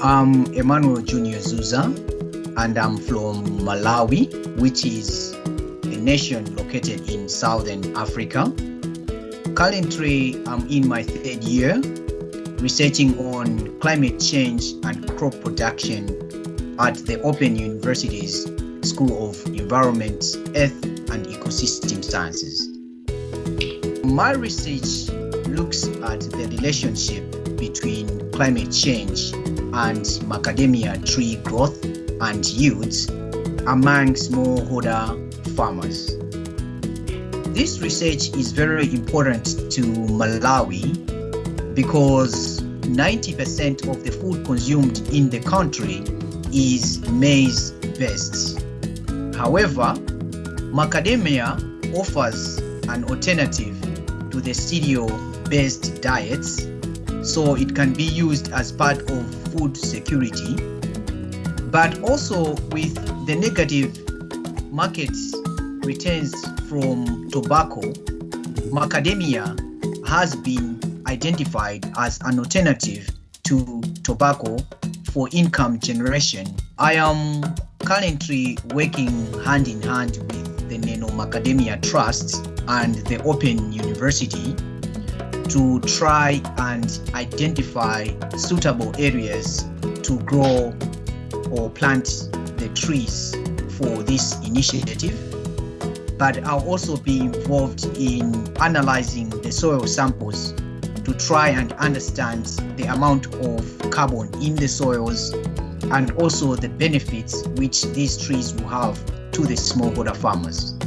I'm Emmanuel Junior Zuza, and I'm from Malawi, which is a nation located in southern Africa. Currently, I'm in my third year researching on climate change and crop production at the Open University's School of Environment, Earth and Ecosystem Sciences. My research looks at the relationship between climate change and macadamia tree growth and yields among smallholder farmers. This research is very important to Malawi because 90% of the food consumed in the country is maize based. However, macadamia offers an alternative to the cereal based diets, so it can be used as part of food security. But also, with the negative market returns from tobacco, macadamia has been identified as an alternative to tobacco for income generation. I am currently working hand in hand with the Neno Macadamia Trust and the Open University to try and identify suitable areas to grow or plant the trees for this initiative. But I'll also be involved in analyzing the soil samples to try and understand the amount of carbon in the soils and also the benefits which these trees will have to the smallholder farmers.